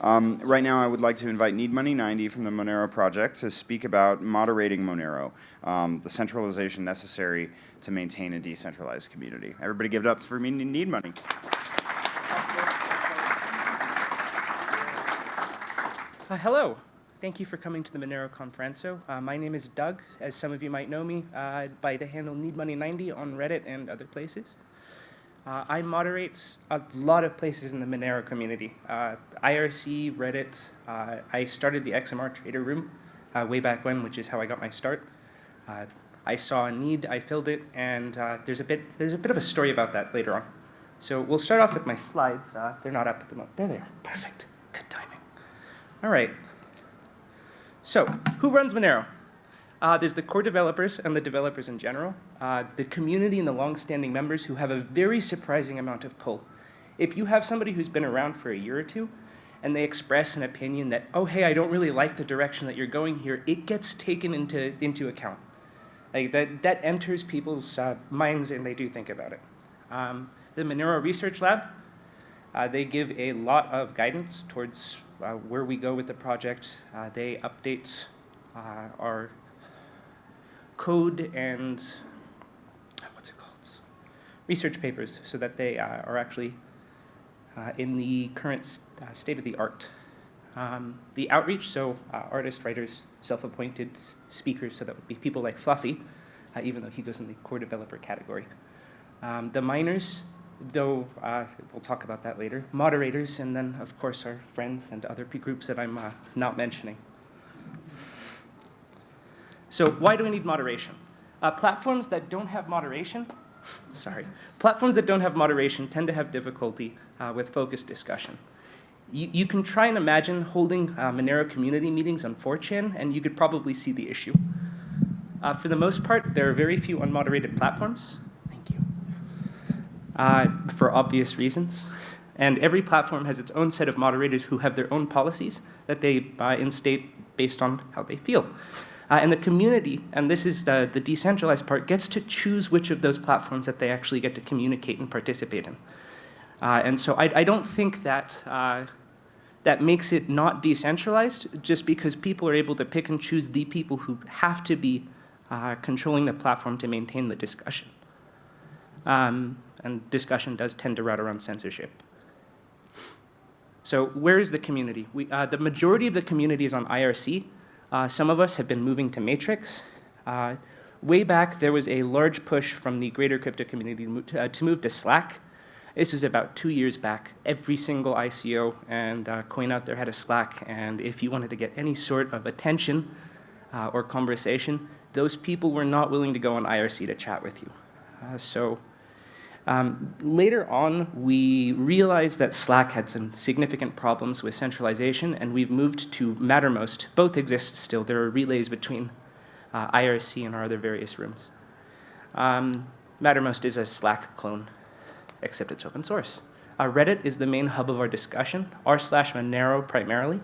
Um, right now, I would like to invite Need Money 90 from the Monero project to speak about moderating Monero, um, the centralization necessary to maintain a decentralized community. Everybody give it up for Need Money. Uh, hello. Thank you for coming to the Monero Konferenco. Uh, my name is Doug. As some of you might know me uh, by the handle NeedMoney90 on Reddit and other places. Uh, I moderate a lot of places in the Monero community. Uh, IRC, Reddit, uh, I started the XMR Trader Room uh, way back when, which is how I got my start. Uh, I saw a need, I filled it, and uh, there's, a bit, there's a bit of a story about that later on. So we'll start off with my slides. they're not up at the moment. There they are. Perfect. Good timing. All right. So who runs Monero? Uh, there's the core developers and the developers in general, uh, the community and the long-standing members who have a very surprising amount of pull. If you have somebody who's been around for a year or two, and they express an opinion that, oh, hey, I don't really like the direction that you're going here, it gets taken into, into account. Like that, that enters people's uh, minds and they do think about it. Um, the Monero Research Lab, uh, they give a lot of guidance towards uh, where we go with the project. Uh, they update uh, our code and what's it called? Research papers so that they uh, are actually uh, in the current st uh, state of the art. Um, the outreach, so uh, artists, writers, self-appointed speakers, so that would be people like Fluffy, uh, even though he goes in the core developer category. Um, the miners, though uh, we'll talk about that later, moderators, and then of course our friends and other groups that I'm not mentioning. So why do we need moderation? Uh, platforms that don't have moderation, sorry, platforms that don't have moderation tend to have difficulty uh, with focused discussion. You, you, can try and imagine holding uh, Monero community meetings on 4chan and you could probably see the issue. Uh, for the most part, there are very few unmoderated platforms. Thank you. Uh, for obvious reasons. And every platform has its own set of moderators who have their own policies that they uh, instate based on how they feel. Uh, and the community, and this is the, the decentralized part, gets to choose which of those platforms that they actually get to communicate and participate in. Uh, and so I, I, don't think that uh, that makes it not decentralized just because people are able to pick and choose the people who have to be uh, controlling the platform to maintain the discussion. Um, and discussion does tend to route around censorship. So where is the community? We, uh, the majority of the community is on IRC, uh, some of us have been moving to Matrix. Uh, way back, there was a large push from the greater crypto community to move to, uh, to, move to Slack. This was about two years back. Every single ICO and uh, coin out there had a Slack, and if you wanted to get any sort of attention uh, or conversation, those people were not willing to go on IRC to chat with you. Uh, so um, later on, we realized that Slack had some significant problems with centralization, and we've moved to Mattermost. Both exist still. There are relays between uh, IRC and our other various rooms. Um, Mattermost is a Slack clone, except it's open source. Uh, Reddit is the main hub of our discussion, r slash Monero primarily.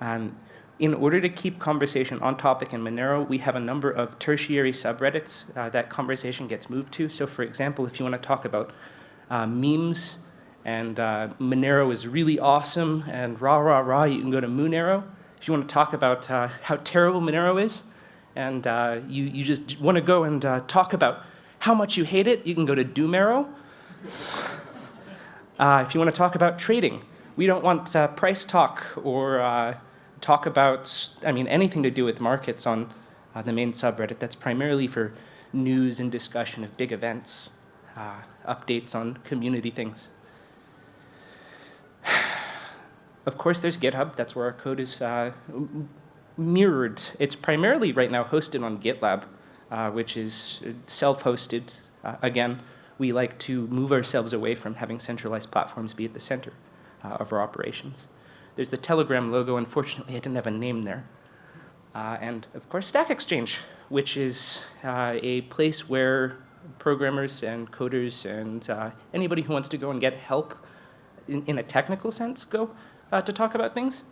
Um, in order to keep conversation on topic in Monero, we have a number of tertiary subreddits uh, that conversation gets moved to. So for example, if you want to talk about uh, memes and uh, Monero is really awesome and rah, rah, rah, you can go to Moonero. If you want to talk about uh, how terrible Monero is and uh, you, you just want to go and uh, talk about how much you hate it, you can go to Doomero. if you want to talk about trading, we don't want price talk or talk about, I mean, anything to do with markets on uh, the main subreddit. That's primarily for news and discussion of big events, uh, updates on community things. of course, there's GitHub. That's where our code is uh, mirrored. It's primarily right now hosted on GitLab, uh, which is self-hosted. Uh, again, we like to move ourselves away from having centralized platforms be at the center uh, of our operations. There's the Telegram logo. Unfortunately, I didn't have a name there. Uh, and of course, Stack Exchange, which is uh, a place where programmers and coders and uh, anybody who wants to go and get help in, in a technical sense go uh, to talk about things.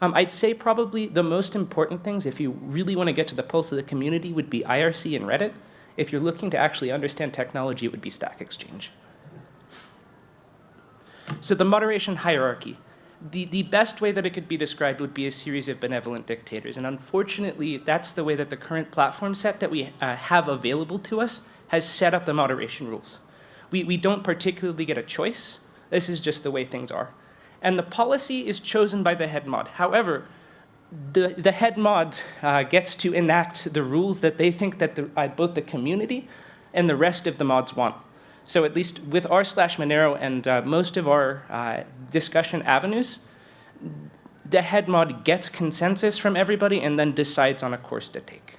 Um, I'd say probably the most important things, if you really want to get to the pulse of the community, would be IRC and Reddit. If you're looking to actually understand technology, it would be Stack Exchange. So the moderation hierarchy. The, the best way that it could be described would be a series of benevolent dictators. And unfortunately, that's the way that the current platform set that we uh, have available to us has set up the moderation rules. We, we don't particularly get a choice. This is just the way things are. And the policy is chosen by the head mod. However, the, the head mod uh, gets to enact the rules that they think that the, uh, both the community and the rest of the mods want. So at least with r slash Monero and uh, most of our uh, discussion avenues, the head mod gets consensus from everybody and then decides on a course to take.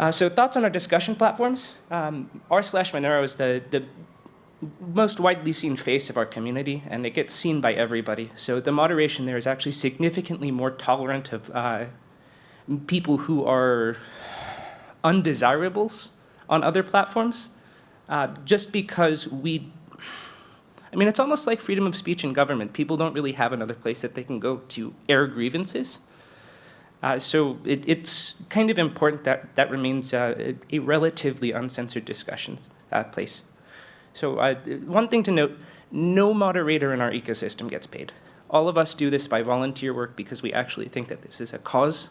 Uh, so thoughts on our discussion platforms. Um, r slash Monero is the, the most widely seen face of our community, and it gets seen by everybody. So the moderation there is actually significantly more tolerant of uh, people who are undesirables on other platforms, uh, just because we, I mean, it's almost like freedom of speech in government. People don't really have another place that they can go to air grievances. Uh, so it, it's kind of important that that remains uh, a relatively uncensored discussion uh, place. So uh, one thing to note, no moderator in our ecosystem gets paid. All of us do this by volunteer work because we actually think that this is a cause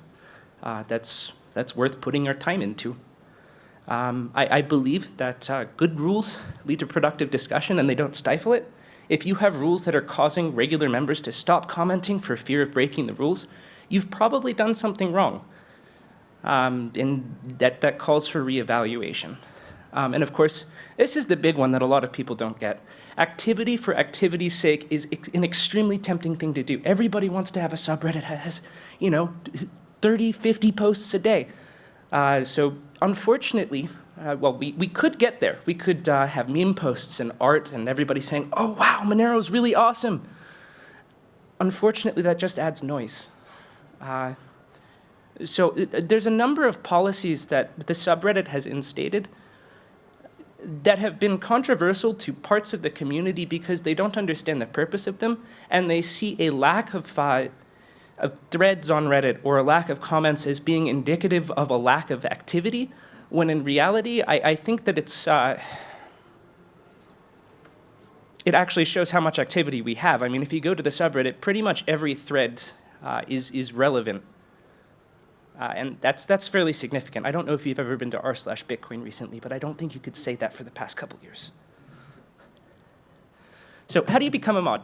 uh, that's, that's worth putting our time into. Um, I, I, believe that uh, good rules lead to productive discussion and they don't stifle it. If you have rules that are causing regular members to stop commenting for fear of breaking the rules, you've probably done something wrong. Um, and that, that calls for reevaluation. Um, and of course, this is the big one that a lot of people don't get. Activity for activity's sake is an extremely tempting thing to do. Everybody wants to have a subreddit that has, you know, 30, 50 posts a day. Uh, so unfortunately, uh, well, we, we could get there. We could uh, have meme posts and art and everybody saying, oh, wow, Monero's really awesome. Unfortunately, that just adds noise. Uh, so uh, there's a number of policies that the subreddit has instated that have been controversial to parts of the community because they don't understand the purpose of them and they see a lack of, uh, of threads on Reddit or a lack of comments as being indicative of a lack of activity when in reality I, I think that it's uh, it actually shows how much activity we have. I mean, if you go to the subreddit, pretty much every thread uh, is, is relevant uh, and that's, that's fairly significant. I don't know if you've ever been to r slash Bitcoin recently, but I don't think you could say that for the past couple years. So how do you become a mod?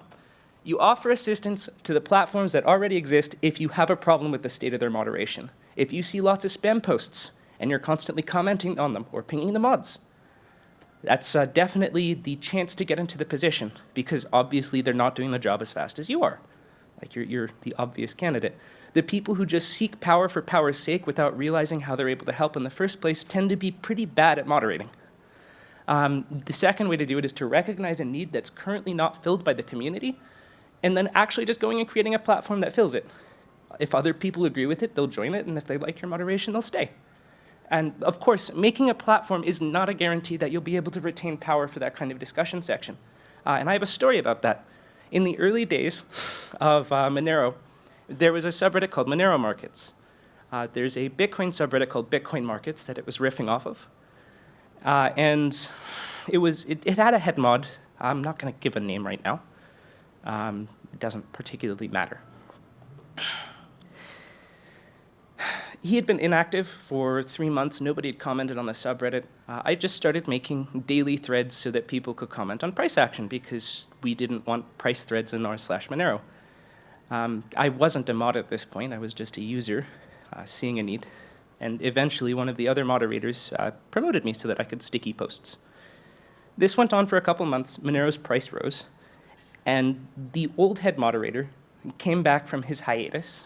You offer assistance to the platforms that already exist if you have a problem with the state of their moderation. If you see lots of spam posts and you're constantly commenting on them or pinging the mods, that's uh, definitely the chance to get into the position because obviously they're not doing the job as fast as you are. Like you're, you're the obvious candidate. The people who just seek power for power's sake without realizing how they're able to help in the first place tend to be pretty bad at moderating. Um, the second way to do it is to recognize a need that's currently not filled by the community, and then actually just going and creating a platform that fills it. If other people agree with it, they'll join it, and if they like your moderation, they'll stay. And of course, making a platform is not a guarantee that you'll be able to retain power for that kind of discussion section. Uh, and I have a story about that. In the early days of uh, Monero, there was a subreddit called Monero Markets. Uh, there's a Bitcoin subreddit called Bitcoin Markets that it was riffing off of. Uh, and it, was, it, it, had a head mod. I'm not going to give a name right now. Um, it doesn't particularly matter. He had been inactive for three months. Nobody had commented on the subreddit. Uh, I just started making daily threads so that people could comment on price action because we didn't want price threads in r slash Monero. Um, I wasn't a mod at this point, I was just a user uh, seeing a need. And eventually one of the other moderators uh, promoted me so that I could sticky posts. This went on for a couple months, Monero's price rose, and the old head moderator came back from his hiatus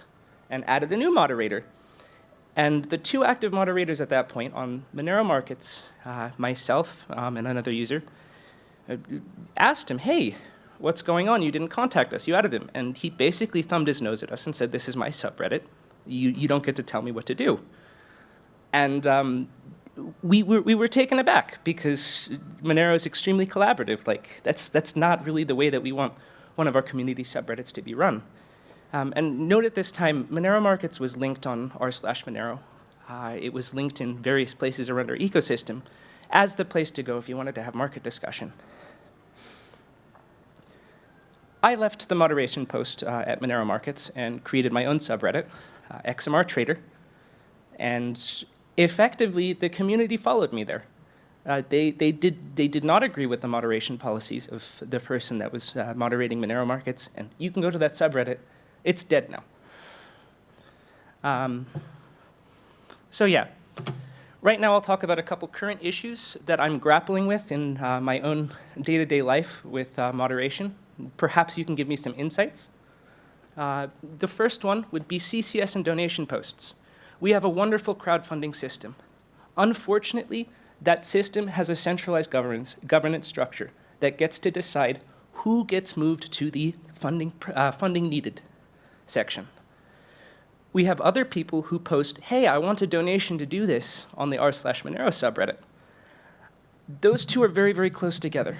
and added a new moderator. And the two active moderators at that point on Monero Markets, uh, myself um, and another user, uh, asked him, hey, what's going on? You didn't contact us. You added him. And he basically thumbed his nose at us and said, this is my subreddit. You, you don't get to tell me what to do. And um, we, were, we were taken aback because Monero is extremely collaborative. Like, that's, that's not really the way that we want one of our community subreddits to be run. Um, and note at this time, Monero Markets was linked on r slash Monero. Uh, it was linked in various places around our ecosystem as the place to go if you wanted to have market discussion. I left the moderation post uh, at Monero Markets and created my own subreddit, uh, XMR Trader, and effectively the community followed me there. Uh, they, they, did, they did not agree with the moderation policies of the person that was uh, moderating Monero Markets, and you can go to that subreddit. It's dead now. Um, so yeah, right now I'll talk about a couple current issues that I'm grappling with in uh, my own day-to-day life with uh, moderation. Perhaps you can give me some insights. Uh, the first one would be CCS and donation posts. We have a wonderful crowdfunding system. Unfortunately, that system has a centralized governance, governance structure that gets to decide who gets moved to the funding, uh, funding needed section. We have other people who post, hey, I want a donation to do this on the r slash Monero subreddit. Those two are very, very close together.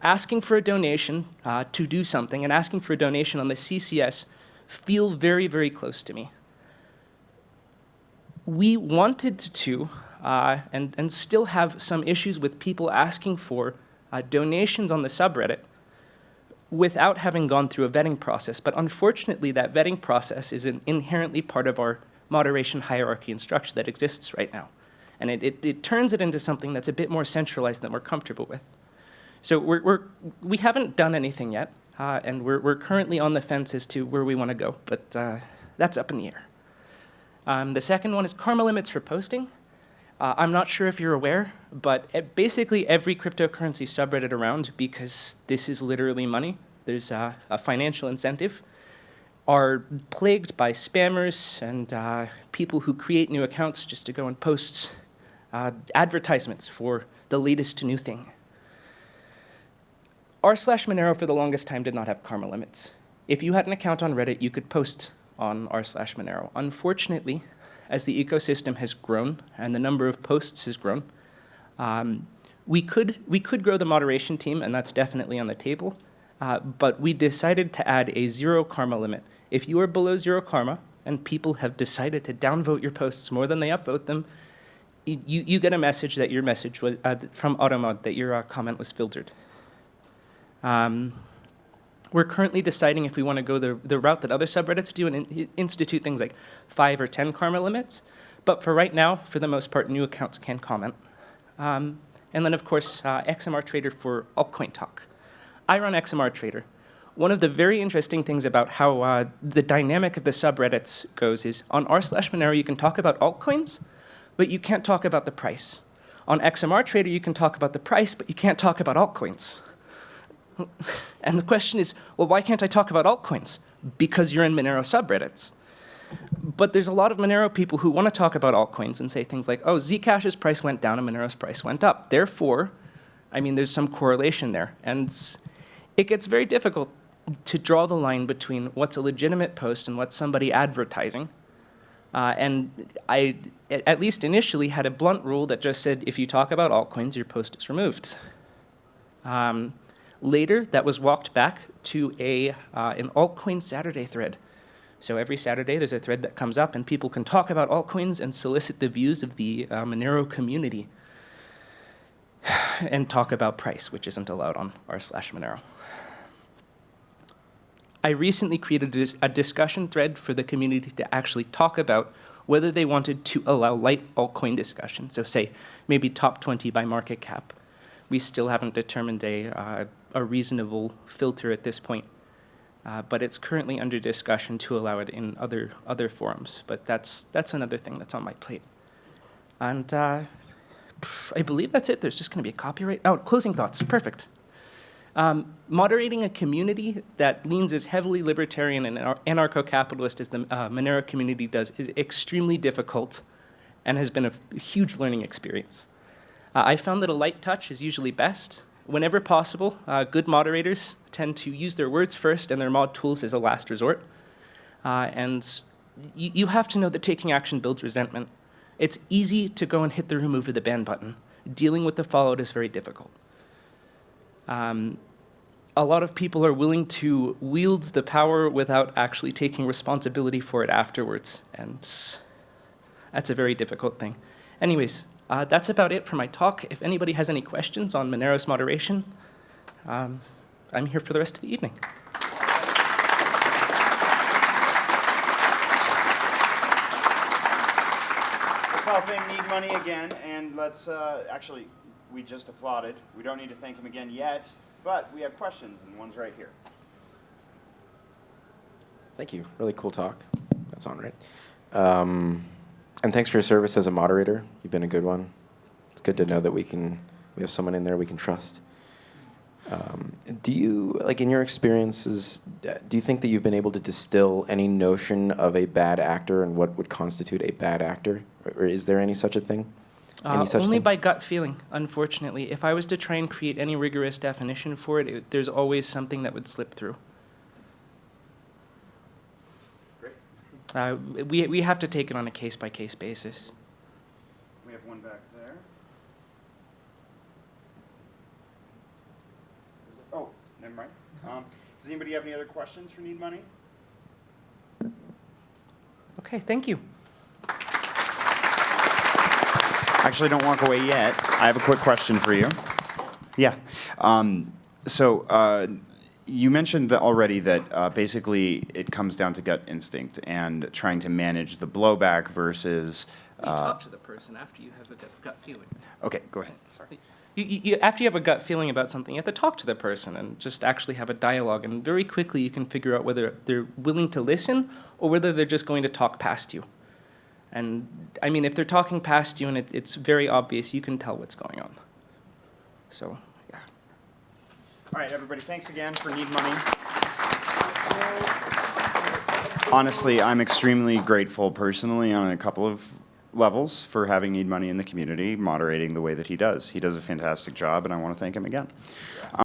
Asking for a donation uh, to do something and asking for a donation on the CCS feel very, very close to me. We wanted to uh, and, and still have some issues with people asking for uh, donations on the subreddit without having gone through a vetting process. But unfortunately, that vetting process is an inherently part of our moderation hierarchy and structure that exists right now. And it, it, it turns it into something that's a bit more centralized than we're comfortable with. So we're, we're, we haven't done anything yet, uh, and we're, we're currently on the fence as to where we want to go, but uh, that's up in the air. Um, the second one is karma limits for posting. Uh, I'm not sure if you're aware, but basically every cryptocurrency subreddit around, because this is literally money, there's a financial incentive, are plagued by spammers and uh, people who create new accounts just to go and post uh, advertisements for the latest new thing. R slash Monero for the longest time did not have karma limits. If you had an account on Reddit, you could post on r slash Monero. Unfortunately, as the ecosystem has grown and the number of posts has grown, um, we, could, we could grow the moderation team, and that's definitely on the table, uh, but we decided to add a zero karma limit. If you are below zero karma, and people have decided to downvote your posts more than they upvote them, you, you get a message that your message was, uh, from Automod that your uh, comment was filtered. Um, we're currently deciding if we want to go the, the route that other subreddits do and in, institute things like five or 10 karma limits. But for right now, for the most part, new accounts can comment. Um, and then, of course, uh, XMR Trader for altcoin talk. I run XMR Trader. One of the very interesting things about how uh, the dynamic of the subreddits goes is on r slash Monero, you can talk about altcoins, but you can't talk about the price. On XMR Trader, you can talk about the price, but you can't talk about altcoins. And the question is, well, why can't I talk about altcoins? Because you're in Monero subreddits. But there's a lot of Monero people who want to talk about altcoins and say things like, oh, Zcash's price went down and Monero's price went up. Therefore, I mean, there's some correlation there. And it gets very difficult to draw the line between what's a legitimate post and what's somebody advertising. Uh, and I, at least initially, had a blunt rule that just said, if you talk about altcoins, your post is removed. Um, Later, that was walked back to a, uh, an altcoin Saturday thread. So every Saturday, there's a thread that comes up, and people can talk about altcoins and solicit the views of the uh, Monero community and talk about price, which isn't allowed on r slash Monero. I recently created a discussion thread for the community to actually talk about whether they wanted to allow light altcoin discussion. So say maybe top 20 by market cap. We still haven't determined a uh, a reasonable filter at this point. Uh, but it's currently under discussion to allow it in other, other forums. But that's, that's another thing that's on my plate. And uh, I believe that's it. There's just going to be a copyright. Oh, closing thoughts. Perfect. Um, moderating a community that leans as heavily libertarian and anarcho-capitalist as the uh, Monero community does is extremely difficult and has been a huge learning experience. Uh, I found that a light touch is usually best, Whenever possible, uh, good moderators tend to use their words first and their mod tools as a last resort. Uh, and you have to know that taking action builds resentment. It's easy to go and hit the remove or the ban button. Dealing with the fallout is very difficult. Um, a lot of people are willing to wield the power without actually taking responsibility for it afterwards. And that's a very difficult thing. Anyways, uh, that's about it for my talk. If anybody has any questions on Monero's moderation, um, I'm here for the rest of the evening. Let's help him need money again, and let's uh, actually, we just applauded. We don't need to thank him again yet, but we have questions, and one's right here. Thank you. Really cool talk. That's on, right? Um, and thanks for your service as a moderator. You've been a good one. It's good to know that we can we have someone in there we can trust. Um, do you like in your experiences? Do you think that you've been able to distill any notion of a bad actor and what would constitute a bad actor, or, or is there any such a thing? Uh, only thing? by gut feeling, unfortunately. If I was to try and create any rigorous definition for it, it there's always something that would slip through. Uh, we, we have to take it on a case by case basis. We have one back there. Is it- Oh, never mind. Um, does anybody have any other questions for Need Money? Okay, thank you. Actually, don't walk away yet. I have a quick question for you. Yeah. Um, so uh, you mentioned that already that uh, basically it comes down to gut instinct and trying to manage the blowback versus. You Uh, talk to the person after you have a gut, gut feeling. okay, go ahead. Sorry. You, you, you, after you have a gut feeling about something, you have to talk to the person and just actually have a dialogue. And very quickly, you can figure out whether they're willing to listen or whether they're just going to talk past you. And I mean, if they're talking past you and it, it's very obvious, you can tell what's going on. So. All right, everybody, thanks again for Need Money. Honestly, I'm extremely grateful personally on a couple of levels for having Need Money in the community, moderating the way that he does. He does a fantastic job, and I want to thank him again.